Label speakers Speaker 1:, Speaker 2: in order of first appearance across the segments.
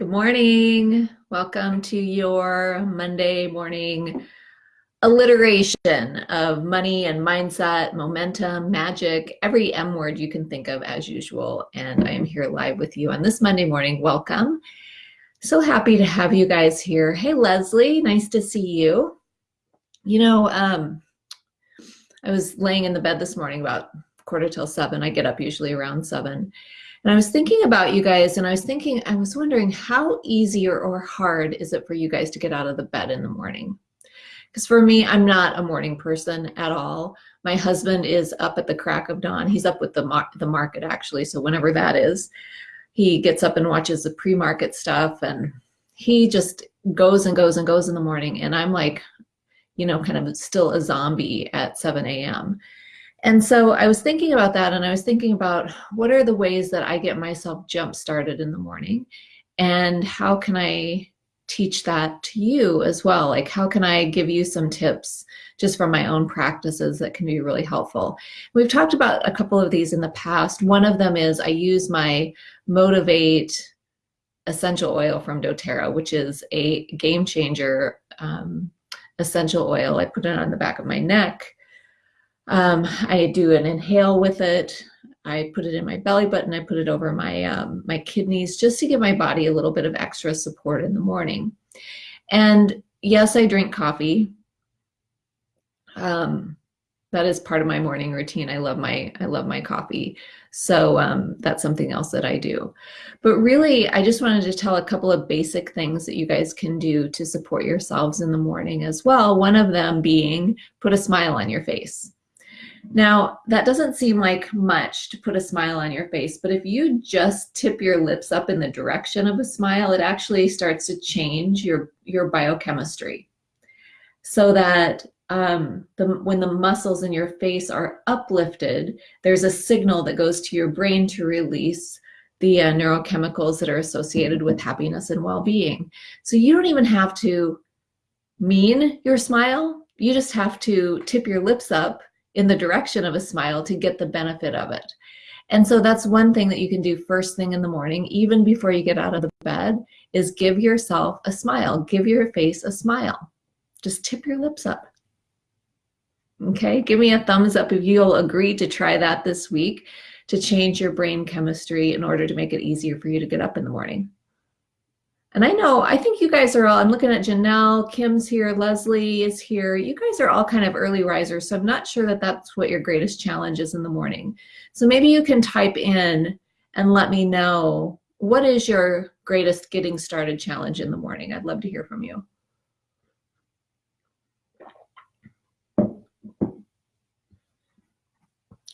Speaker 1: Good morning. Welcome to your Monday morning alliteration of money and mindset, momentum, magic, every M word you can think of as usual. And I am here live with you on this Monday morning. Welcome. So happy to have you guys here. Hey, Leslie, nice to see you. You know, um, I was laying in the bed this morning about quarter till seven. I get up usually around seven. And I was thinking about you guys, and I was thinking, I was wondering how easy or, hard is it for you guys to get out of the bed in the morning? Because for me, I'm not a morning person at all. My husband is up at the crack of dawn. He's up with the, mar the market, actually, so whenever that is. He gets up and watches the pre-market stuff, and he just goes and goes and goes in the morning. And I'm like, you know, kind of still a zombie at 7 a.m. And so I was thinking about that and I was thinking about what are the ways that I get myself jump started in the morning and how can I teach that to you as well? Like how can I give you some tips just from my own practices that can be really helpful? We've talked about a couple of these in the past. One of them is I use my Motivate essential oil from doTERRA, which is a game changer um, essential oil. I put it on the back of my neck um, I do an inhale with it. I put it in my belly button. I put it over my, um, my kidneys just to give my body a little bit of extra support in the morning. And yes, I drink coffee. Um, that is part of my morning routine. I love my, I love my coffee. So um, that's something else that I do. But really, I just wanted to tell a couple of basic things that you guys can do to support yourselves in the morning as well. One of them being put a smile on your face. Now, that doesn't seem like much to put a smile on your face, but if you just tip your lips up in the direction of a smile, it actually starts to change your, your biochemistry so that um, the, when the muscles in your face are uplifted, there's a signal that goes to your brain to release the uh, neurochemicals that are associated with happiness and well-being. So you don't even have to mean your smile. You just have to tip your lips up in the direction of a smile to get the benefit of it. And so that's one thing that you can do first thing in the morning, even before you get out of the bed, is give yourself a smile. Give your face a smile. Just tip your lips up. Okay, give me a thumbs up if you'll agree to try that this week to change your brain chemistry in order to make it easier for you to get up in the morning. And I know, I think you guys are all, I'm looking at Janelle, Kim's here, Leslie is here. You guys are all kind of early risers, so I'm not sure that that's what your greatest challenge is in the morning. So maybe you can type in and let me know what is your greatest getting started challenge in the morning. I'd love to hear from you.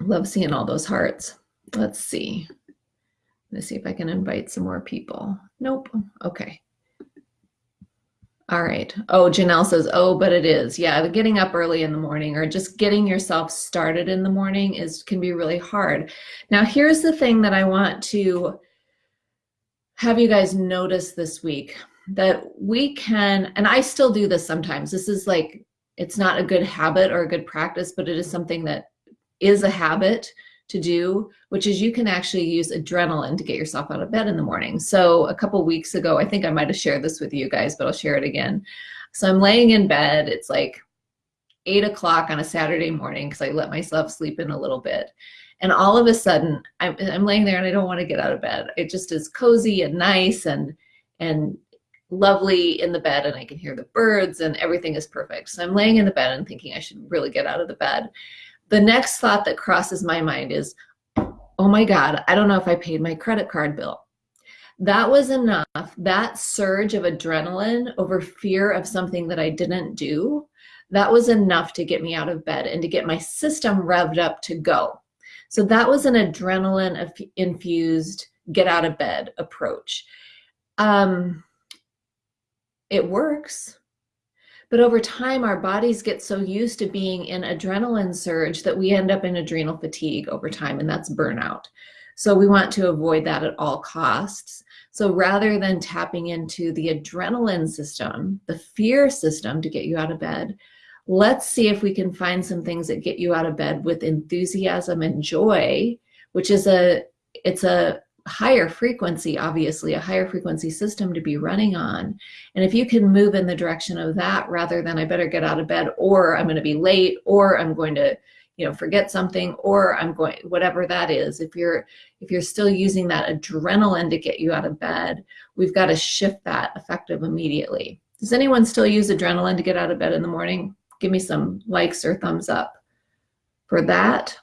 Speaker 1: Love seeing all those hearts. Let's see. Let's see if I can invite some more people. Nope. Okay. All right. Oh, Janelle says, oh, but it is. Yeah, getting up early in the morning or just getting yourself started in the morning is can be really hard. Now, here's the thing that I want to have you guys notice this week that we can, and I still do this sometimes. This is like, it's not a good habit or a good practice, but it is something that is a habit to do, which is you can actually use adrenaline to get yourself out of bed in the morning. So a couple weeks ago, I think I might have shared this with you guys, but I'll share it again. So I'm laying in bed. It's like eight o'clock on a Saturday morning because I let myself sleep in a little bit. And all of a sudden, I'm, I'm laying there and I don't want to get out of bed. It just is cozy and nice and and lovely in the bed and I can hear the birds and everything is perfect. So I'm laying in the bed and thinking I should really get out of the bed. The next thought that crosses my mind is, oh my God, I don't know if I paid my credit card bill. That was enough, that surge of adrenaline over fear of something that I didn't do, that was enough to get me out of bed and to get my system revved up to go. So that was an adrenaline infused get out of bed approach. Um, it works. But over time, our bodies get so used to being in adrenaline surge that we end up in adrenal fatigue over time, and that's burnout. So we want to avoid that at all costs. So rather than tapping into the adrenaline system, the fear system to get you out of bed, let's see if we can find some things that get you out of bed with enthusiasm and joy, which is a, it's a higher frequency, obviously, a higher frequency system to be running on. And if you can move in the direction of that rather than I better get out of bed or I'm going to be late or I'm going to you know forget something or i'm going whatever that is if you're if you're still using that adrenaline to get you out of bed we've got to shift that effective immediately. Does anyone still use adrenaline to get out of bed in the morning? Give me some likes or thumbs up for that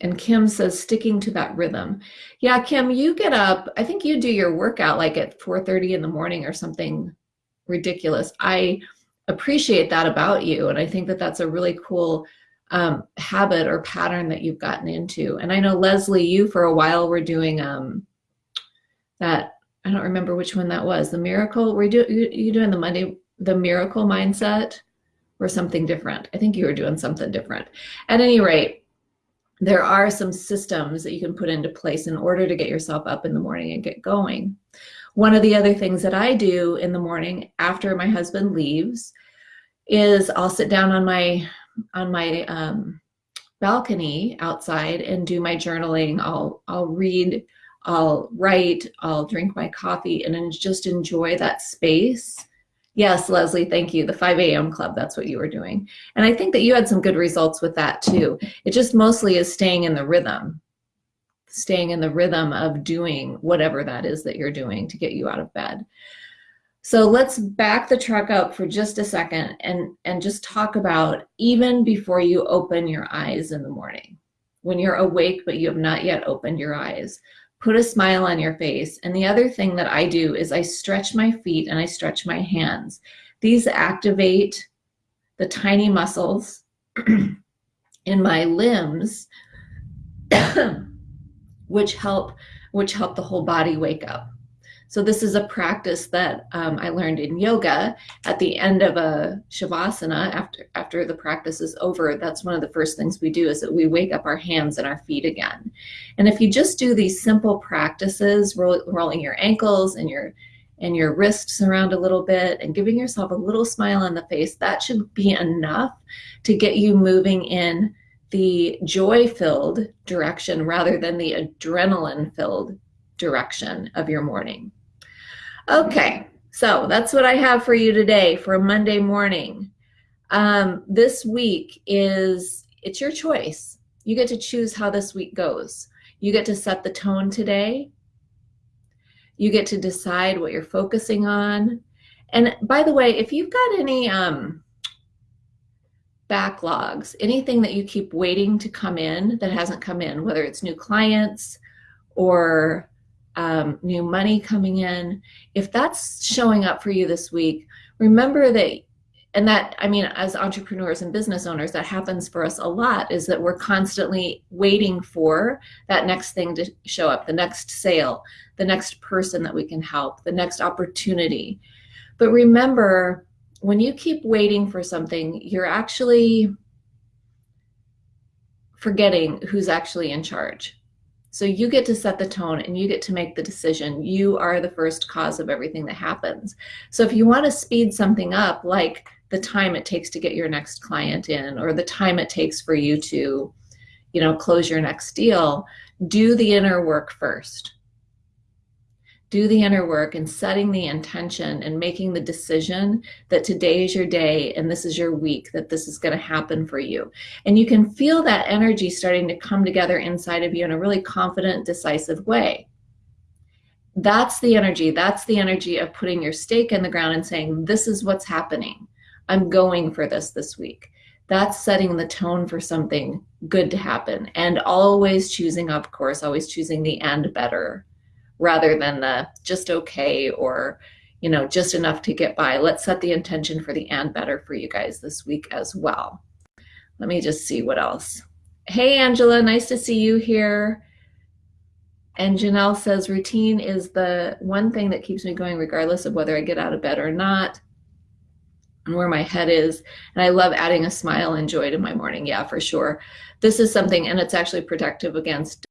Speaker 1: and Kim says sticking to that rhythm. Yeah, Kim, you get up, I think you do your workout like at 4:30 in the morning or something ridiculous. I appreciate that about you and I think that that's a really cool um, habit or pattern that you've gotten into. And I know Leslie, you for a while were doing um, that. I don't remember which one that was. The miracle. Were you, do, you doing the Monday the miracle mindset or something different? I think you were doing something different. At any rate, there are some systems that you can put into place in order to get yourself up in the morning and get going. One of the other things that I do in the morning after my husband leaves is I'll sit down on my on my um, balcony outside and do my journaling. I'll I'll read, I'll write, I'll drink my coffee, and just enjoy that space. Yes, Leslie, thank you. The 5 a.m. club, that's what you were doing. And I think that you had some good results with that too. It just mostly is staying in the rhythm, staying in the rhythm of doing whatever that is that you're doing to get you out of bed. So let's back the truck up for just a second and, and just talk about even before you open your eyes in the morning, when you're awake but you have not yet opened your eyes, put a smile on your face. And the other thing that I do is I stretch my feet and I stretch my hands. These activate the tiny muscles in my limbs, which help which help the whole body wake up. So this is a practice that um, I learned in yoga at the end of a shavasana after, after the practice is over. That's one of the first things we do is that we wake up our hands and our feet again. And if you just do these simple practices, roll, rolling your ankles and your and your wrists around a little bit and giving yourself a little smile on the face, that should be enough to get you moving in the joy-filled direction rather than the adrenaline-filled direction of your morning. Okay, so that's what I have for you today for a Monday morning. Um, this week is, it's your choice. You get to choose how this week goes. You get to set the tone today. You get to decide what you're focusing on. And by the way, if you've got any um, backlogs, anything that you keep waiting to come in that hasn't come in, whether it's new clients or um, new money coming in, if that's showing up for you this week, remember that, and that, I mean, as entrepreneurs and business owners, that happens for us a lot, is that we're constantly waiting for that next thing to show up, the next sale, the next person that we can help, the next opportunity. But remember, when you keep waiting for something, you're actually forgetting who's actually in charge. So you get to set the tone and you get to make the decision. You are the first cause of everything that happens. So if you want to speed something up, like the time it takes to get your next client in or the time it takes for you to, you know, close your next deal, do the inner work first do the inner work and setting the intention and making the decision that today is your day and this is your week, that this is going to happen for you. And you can feel that energy starting to come together inside of you in a really confident, decisive way. That's the energy. That's the energy of putting your stake in the ground and saying, This is what's happening. I'm going for this this week. That's setting the tone for something good to happen. And always choosing, of course, always choosing the and better rather than the just okay or you know just enough to get by. Let's set the intention for the and better for you guys this week as well. Let me just see what else. Hey angela nice to see you here. And janelle says routine is the one thing that keeps me going regardless of whether i get out of bed or not and where my head is. And i love adding a smile and joy to my morning. Yeah for sure. This is something and it's actually protective against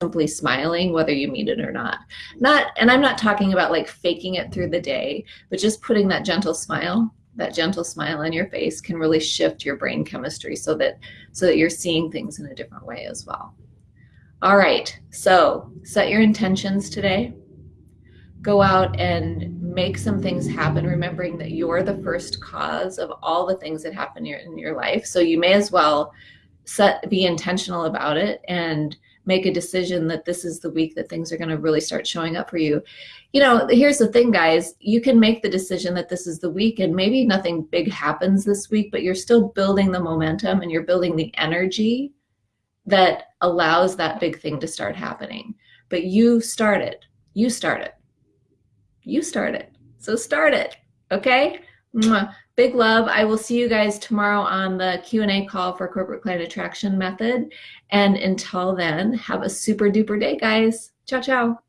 Speaker 1: simply smiling whether you mean it or not not and i'm not talking about like faking it through the day but just putting that gentle smile that gentle smile on your face can really shift your brain chemistry so that so that you're seeing things in a different way as well All right, so set your intentions today. Go out and make some things happen, remembering that you're the first cause of all the things that happen in your, in your life. So you may as well set be intentional about it and make a decision that this is the week that things are going to really start showing up for you. You know, here's the thing, guys. You can make the decision that this is the week and maybe nothing big happens this week, but you're still building the momentum and you're building the energy that allows that big thing to start happening. But you start it. You start it. You start it. So start it. Okay? Mwah. Big love. I will see you guys tomorrow on the Q&A call for Corporate Client Attraction Method. And until then, have a super duper day, guys. Ciao, ciao.